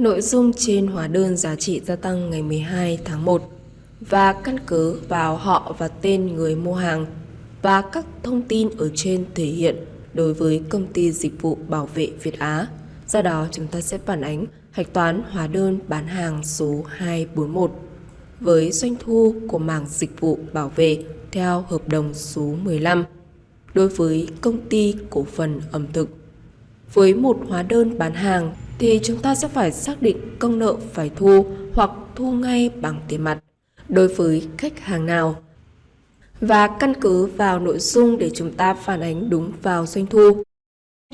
Nội dung trên hóa đơn giá trị gia tăng ngày 12 tháng 1 và căn cứ vào họ và tên người mua hàng và các thông tin ở trên thể hiện đối với công ty dịch vụ bảo vệ Việt Á. Do đó, chúng ta sẽ phản ánh hạch toán hóa đơn bán hàng số 241 với doanh thu của mảng dịch vụ bảo vệ theo hợp đồng số 15 đối với công ty cổ phần ẩm thực. Với một hóa đơn bán hàng thì chúng ta sẽ phải xác định công nợ phải thu hoặc thu ngay bằng tiền mặt đối với khách hàng nào và căn cứ vào nội dung để chúng ta phản ánh đúng vào doanh thu.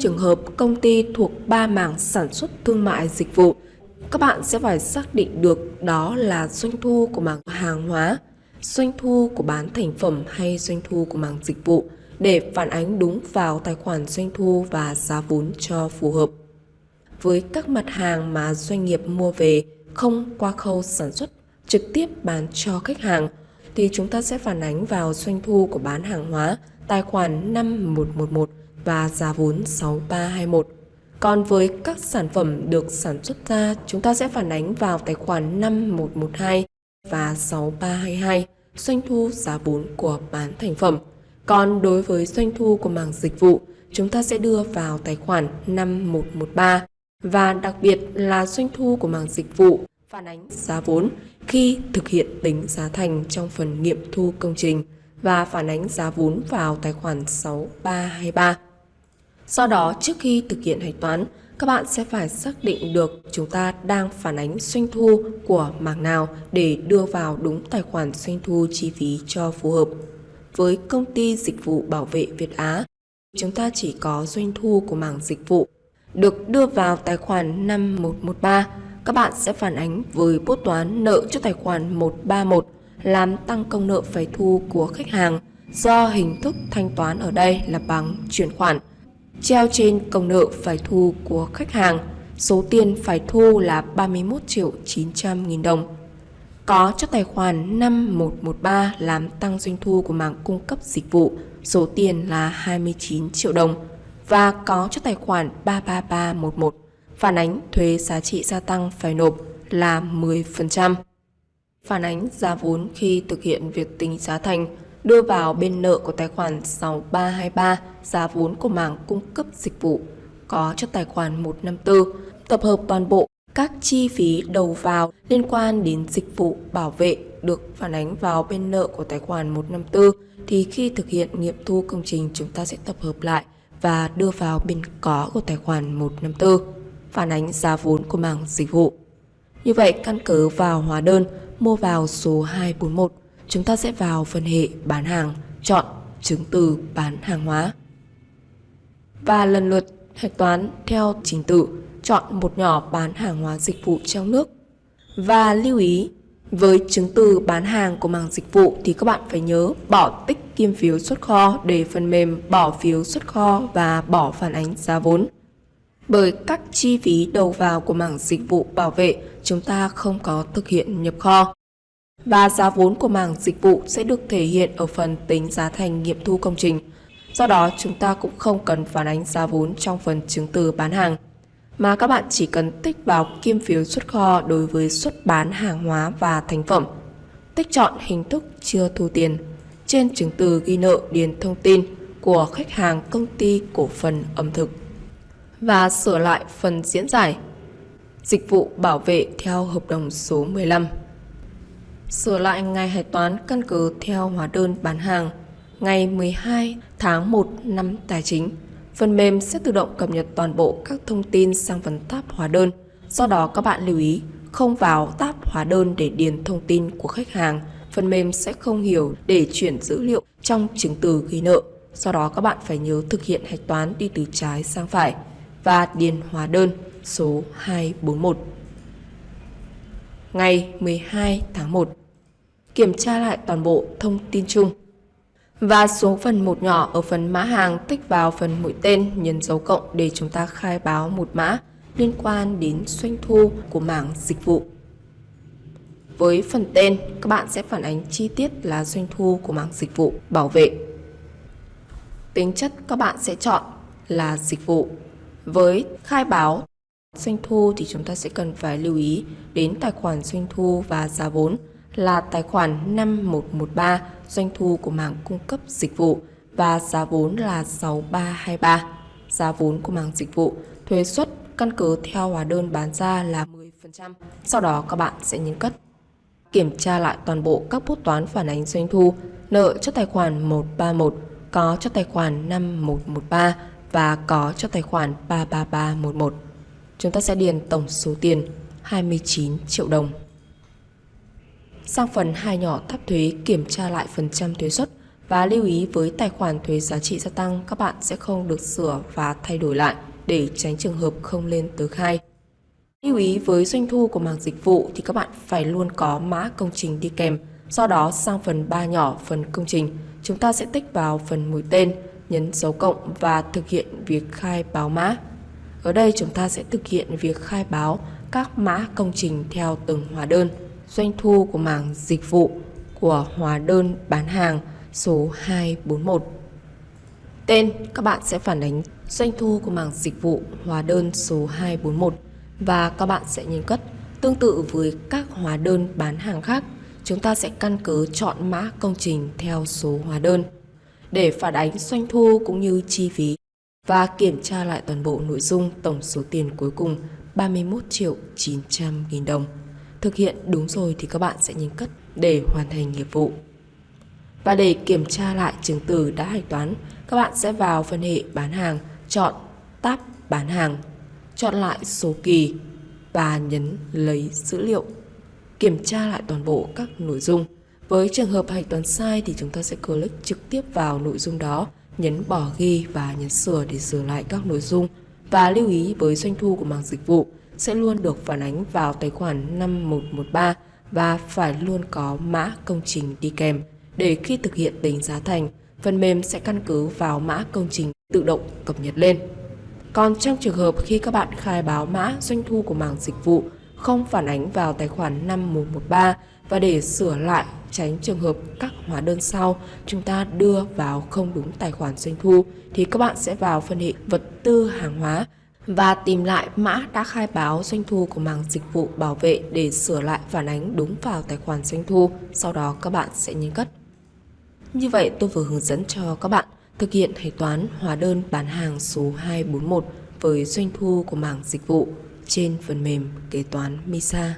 Trường hợp công ty thuộc ba mảng sản xuất thương mại dịch vụ, các bạn sẽ phải xác định được đó là doanh thu của mảng hàng hóa, doanh thu của bán thành phẩm hay doanh thu của mảng dịch vụ để phản ánh đúng vào tài khoản doanh thu và giá vốn cho phù hợp. Với các mặt hàng mà doanh nghiệp mua về không qua khâu sản xuất trực tiếp bán cho khách hàng thì chúng ta sẽ phản ánh vào doanh thu của bán hàng hóa tài khoản 5111 và giá vốn 6321. Còn với các sản phẩm được sản xuất ra, chúng ta sẽ phản ánh vào tài khoản 5112 và 6322, doanh thu giá vốn của bán thành phẩm. Còn đối với doanh thu của mảng dịch vụ, chúng ta sẽ đưa vào tài khoản 5113 và đặc biệt là doanh thu của mảng dịch vụ phản ánh giá vốn khi thực hiện tính giá thành trong phần nghiệm thu công trình và phản ánh giá vốn vào tài khoản 6323. Do đó, trước khi thực hiện hạch toán, các bạn sẽ phải xác định được chúng ta đang phản ánh doanh thu của mảng nào để đưa vào đúng tài khoản doanh thu chi phí cho phù hợp. Với công ty dịch vụ bảo vệ Việt Á, chúng ta chỉ có doanh thu của mảng dịch vụ được đưa vào tài khoản 5113 các bạn sẽ phản ánh với bút toán nợ cho tài khoản 131 làm tăng công nợ phải thu của khách hàng do hình thức thanh toán ở đây là bằng chuyển khoản. Treo trên công nợ phải thu của khách hàng, số tiền phải thu là 31 triệu 900 nghìn đồng. Có cho tài khoản 5113 làm tăng doanh thu của mảng cung cấp dịch vụ, số tiền là 29 triệu đồng. Và có cho tài khoản 33311 phản ánh thuế giá trị gia tăng phải nộp là 10%. Phản ánh giá vốn khi thực hiện việc tính giá thành, đưa vào bên nợ của tài khoản 6323 giá vốn của mảng cung cấp dịch vụ, có cho tài khoản 154 tập hợp toàn bộ các chi phí đầu vào liên quan đến dịch vụ bảo vệ được phản ánh vào bên nợ của tài khoản 154 thì khi thực hiện nghiệm thu công trình, chúng ta sẽ tập hợp lại và đưa vào bên có của tài khoản 154 phản ánh giá vốn của mảng dịch vụ. Như vậy, căn cứ vào hóa đơn mua vào số 241, chúng ta sẽ vào phần hệ bán hàng, chọn chứng từ bán hàng hóa. Và lần lượt hạch toán theo trình tự, chọn một nhỏ bán hàng hóa dịch vụ trong nước. Và lưu ý, với chứng từ bán hàng của mảng dịch vụ thì các bạn phải nhớ bỏ tích kiêm phiếu xuất kho để phần mềm bỏ phiếu xuất kho và bỏ phản ánh giá vốn bởi các chi phí đầu vào của mảng dịch vụ bảo vệ chúng ta không có thực hiện nhập kho. Và giá vốn của mảng dịch vụ sẽ được thể hiện ở phần tính giá thành nghiệm thu công trình. Do đó chúng ta cũng không cần phản ánh giá vốn trong phần chứng từ bán hàng, mà các bạn chỉ cần tích vào kiêm phiếu xuất kho đối với xuất bán hàng hóa và thành phẩm. Tích chọn hình thức chưa thu tiền. Trên chứng từ ghi nợ điền thông tin của khách hàng công ty cổ phần ẩm thực và sửa lại phần diễn giải dịch vụ bảo vệ theo hợp đồng số 15. Sửa lại ngày hạch toán căn cứ theo hóa đơn bán hàng, ngày 12 tháng 1 năm tài chính. Phần mềm sẽ tự động cập nhật toàn bộ các thông tin sang phần tab hóa đơn. Do đó các bạn lưu ý không vào tab hóa đơn để điền thông tin của khách hàng. Phần mềm sẽ không hiểu để chuyển dữ liệu trong chứng từ ghi nợ. Do đó các bạn phải nhớ thực hiện hạch toán đi từ trái sang phải và điền hóa đơn số 241. Ngày 12 tháng 1, kiểm tra lại toàn bộ thông tin chung và số phần một nhỏ ở phần mã hàng tích vào phần mũi tên nhấn dấu cộng để chúng ta khai báo một mã liên quan đến doanh thu của mảng dịch vụ. Với phần tên, các bạn sẽ phản ánh chi tiết là doanh thu của mảng dịch vụ bảo vệ. Tính chất các bạn sẽ chọn là dịch vụ với khai báo Doanh thu thì chúng ta sẽ cần phải lưu ý đến tài khoản doanh thu và giá vốn là tài khoản 5113 doanh thu của mảng cung cấp dịch vụ và giá vốn là 6323. Giá vốn của mảng dịch vụ, thuế suất căn cứ theo hóa đơn bán ra là 10%. Sau đó các bạn sẽ nhấn cất. Kiểm tra lại toàn bộ các bút toán phản ánh doanh thu, nợ cho tài khoản 131, có cho tài khoản 5113 và có cho tài khoản 33311. Chúng ta sẽ điền tổng số tiền 29 triệu đồng. Sang phần hai nhỏ tháp thuế kiểm tra lại phần trăm thuế suất và lưu ý với tài khoản thuế giá trị gia tăng các bạn sẽ không được sửa và thay đổi lại để tránh trường hợp không lên tờ khai. Lưu ý với doanh thu của mảng dịch vụ thì các bạn phải luôn có mã công trình đi kèm. Do đó sang phần 3 nhỏ phần công trình, chúng ta sẽ tích vào phần mũi tên, nhấn dấu cộng và thực hiện việc khai báo mã. Ở đây chúng ta sẽ thực hiện việc khai báo các mã công trình theo từng hóa đơn. Doanh thu của mảng dịch vụ của hóa đơn bán hàng số 241. Tên các bạn sẽ phản ánh doanh thu của mảng dịch vụ hóa đơn số 241 và các bạn sẽ nhấn cất. Tương tự với các hóa đơn bán hàng khác, chúng ta sẽ căn cứ chọn mã công trình theo số hóa đơn để phản ánh doanh thu cũng như chi phí và kiểm tra lại toàn bộ nội dung tổng số tiền cuối cùng 31 triệu 900 nghìn đồng. Thực hiện đúng rồi thì các bạn sẽ nhấn cất để hoàn thành nghiệp vụ. Và để kiểm tra lại chứng từ đã hạch toán, các bạn sẽ vào phân hệ bán hàng, chọn tab bán hàng, chọn lại số kỳ và nhấn lấy dữ liệu. Kiểm tra lại toàn bộ các nội dung. Với trường hợp hạch toán sai thì chúng ta sẽ click trực tiếp vào nội dung đó, nhấn bỏ ghi và nhấn sửa để sửa lại các nội dung. Và lưu ý với doanh thu của mảng dịch vụ sẽ luôn được phản ánh vào tài khoản 5113 và phải luôn có mã công trình đi kèm để khi thực hiện tính giá thành, phần mềm sẽ căn cứ vào mã công trình tự động cập nhật lên. Còn trong trường hợp khi các bạn khai báo mã doanh thu của mảng dịch vụ không phản ánh vào tài khoản 5113 và để sửa lại tránh trường hợp các hóa đơn sau chúng ta đưa vào không đúng tài khoản doanh thu thì các bạn sẽ vào phân hệ vật tư hàng hóa và tìm lại mã đã khai báo doanh thu của mảng dịch vụ bảo vệ để sửa lại phản ánh đúng vào tài khoản doanh thu. Sau đó các bạn sẽ nhấn cất. Như vậy tôi vừa hướng dẫn cho các bạn thực hiện hạch toán hóa đơn bán hàng số 241 với doanh thu của mảng dịch vụ trên phần mềm kế toán MISA.